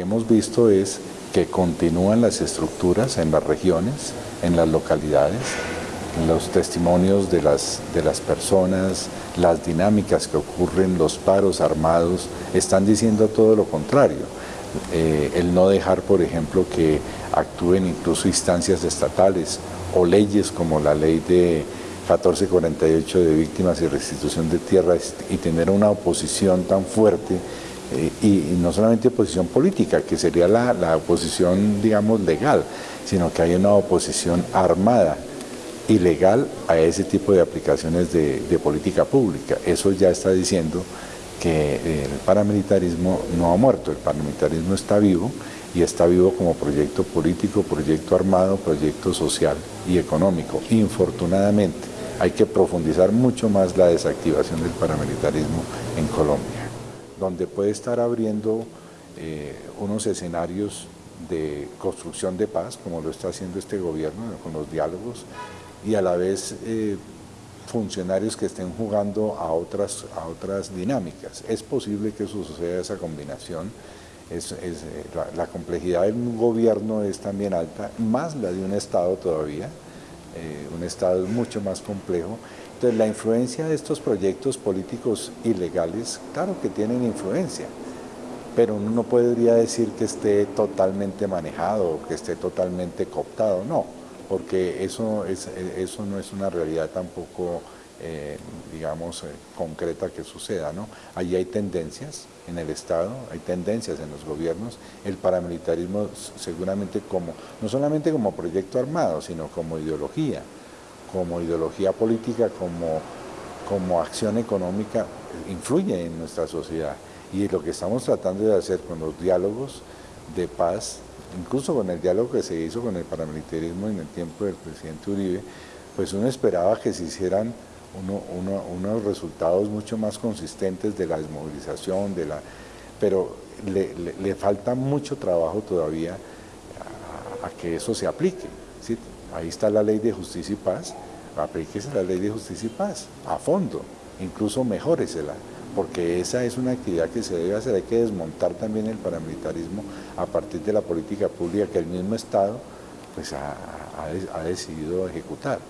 que hemos visto es que continúan las estructuras en las regiones, en las localidades, los testimonios de las, de las personas, las dinámicas que ocurren, los paros armados, están diciendo todo lo contrario. Eh, el no dejar, por ejemplo, que actúen incluso instancias estatales o leyes como la ley de 1448 de víctimas y restitución de tierras y tener una oposición tan fuerte eh, y, no solamente oposición política, que sería la, oposición, digamos, legal, sino que hay una oposición armada, ilegal a ese tipo de aplicaciones de, política pública. Eso ya está diciendo que el paramilitarismo no ha muerto, el paramilitarismo está vivo y está vivo como proyecto político, proyecto armado, proyecto social y económico. Infortunadamente, hay que profundizar mucho más la desactivación del paramilitarismo en Colombia, donde puede estar abriendo eh, unos escenarios de construcción de paz, como lo está haciendo este gobierno con los diálogos, y a la vez eh, funcionarios que estén jugando a otras, a otras dinámicas. Es posible que eso suceda esa combinación, es, eh, la, complejidad de un gobierno es también alta, más la de un Estado todavía, eh, un Estado mucho más complejo. Entonces la influencia de estos proyectos políticos ilegales, claro que tienen influencia, pero uno no podría decir que esté totalmente manejado que esté totalmente cooptado, no, porque eso, es, eso no es una realidad tampoco eh, digamos, eh, concreta que suceda. ¿no? Allí hay tendencias en el Estado, hay tendencias en los gobiernos, el paramilitarismo seguramente como, no solamente como proyecto armado, sino como ideología, como ideología política, como, como acción económica, influye en nuestra sociedad. Y lo que estamos tratando de hacer con los diálogos de paz, incluso con el diálogo que se hizo con el paramilitarismo en el tiempo del presidente Uribe, pues uno esperaba que se hicieran unos resultados mucho más consistentes de la desmovilización, de la, pero le, falta mucho trabajo todavía a, que eso se aplique. Ahí está la ley de justicia y paz, aplíquese la ley de justicia y paz a fondo, incluso mejóresela, porque esa es una actividad que se debe hacer, hay que desmontar también el paramilitarismo a partir de la política pública que el mismo Estado pues, ha decidido ejecutar.